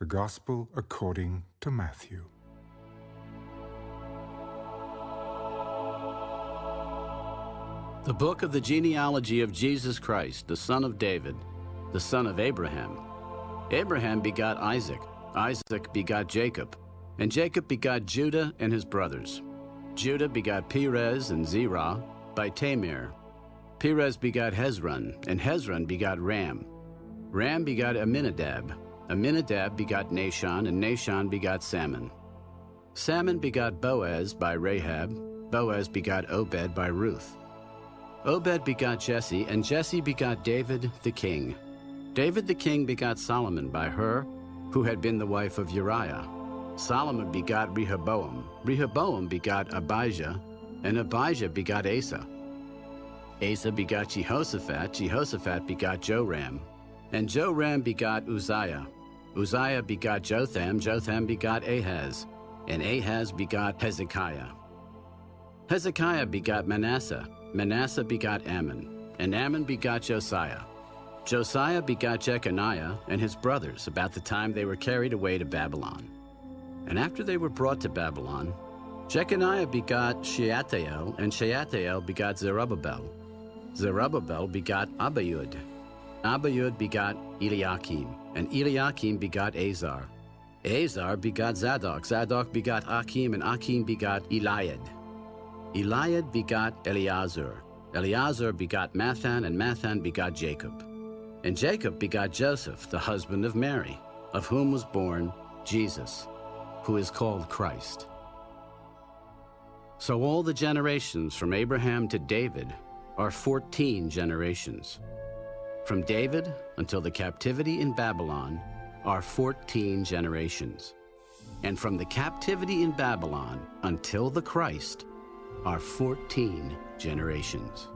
The Gospel according to Matthew. The book of the genealogy of Jesus Christ, the son of David, the son of Abraham. Abraham begot Isaac, Isaac begot Jacob, and Jacob begot Judah and his brothers. Judah begot Perez and Zerah by Tamar. Perez begot Hezron, and Hezron begot Ram. Ram begot Amminadab. Amminadab begot Nahshon, and Nahshon begot Salmon. Salmon begot Boaz by Rahab. Boaz begot Obed by Ruth. Obed begot Jesse, and Jesse begot David the king. David the king begot Solomon by her, who had been the wife of Uriah. Solomon begot Rehoboam. Rehoboam begot Abijah, and Abijah begot Asa. Asa begot Jehoshaphat. Jehoshaphat begot Joram. And Joram begot Uzziah. Uzziah begot Jotham. Jotham begot Ahaz. And Ahaz begot Hezekiah. Hezekiah begot Manasseh. Manasseh begot Amon, And Amon begot Josiah. Josiah begot Jeconiah and his brothers about the time they were carried away to Babylon. And after they were brought to Babylon, Jeconiah begot Shealtiel, and Shealtiel begot Zerubbabel. Zerubbabel begot Abiud. Abiud begot Eliakim, and Eliakim begot Azor. Azor begot Zadok. Zadok begot Achim, and Achim begot Eliud. Eliud begot Eleazar. Eleazar begot Matthan, and Matthan begot Jacob. And Jacob begot Joseph, the husband of Mary, of whom was born Jesus, who is called Christ. So all the generations from Abraham to David are 14 generations. From David until the captivity in Babylon are 14 generations. And from the captivity in Babylon until the Christ are 14 generations.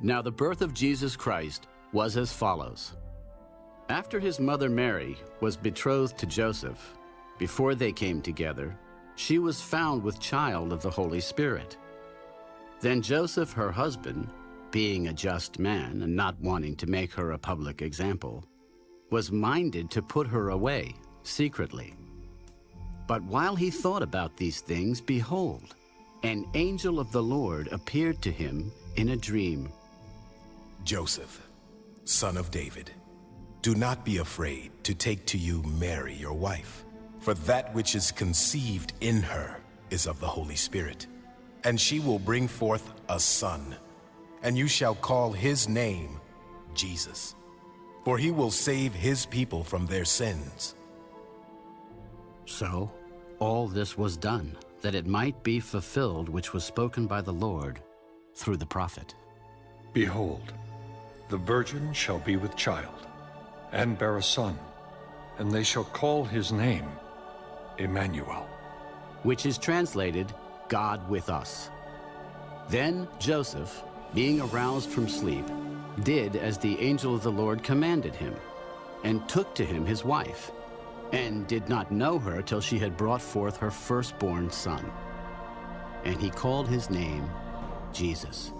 Now, the birth of Jesus Christ was as follows. After his mother Mary was betrothed to Joseph, before they came together, she was found with child of the Holy Spirit. Then Joseph, her husband, being a just man and not wanting to make her a public example, was minded to put her away secretly. But while he thought about these things, behold, an angel of the Lord appeared to him in a dream. Joseph, son of David, do not be afraid to take to you Mary, your wife, for that which is conceived in her is of the Holy Spirit. And she will bring forth a son, and you shall call his name Jesus, for he will save his people from their sins. So all this was done, that it might be fulfilled which was spoken by the Lord through the prophet. Behold, the virgin shall be with child, and bear a son, and they shall call his name Immanuel. which is translated God with us. Then Joseph, being aroused from sleep, did as the angel of the Lord commanded him, and took to him his wife, and did not know her till she had brought forth her firstborn son. And he called his name Jesus.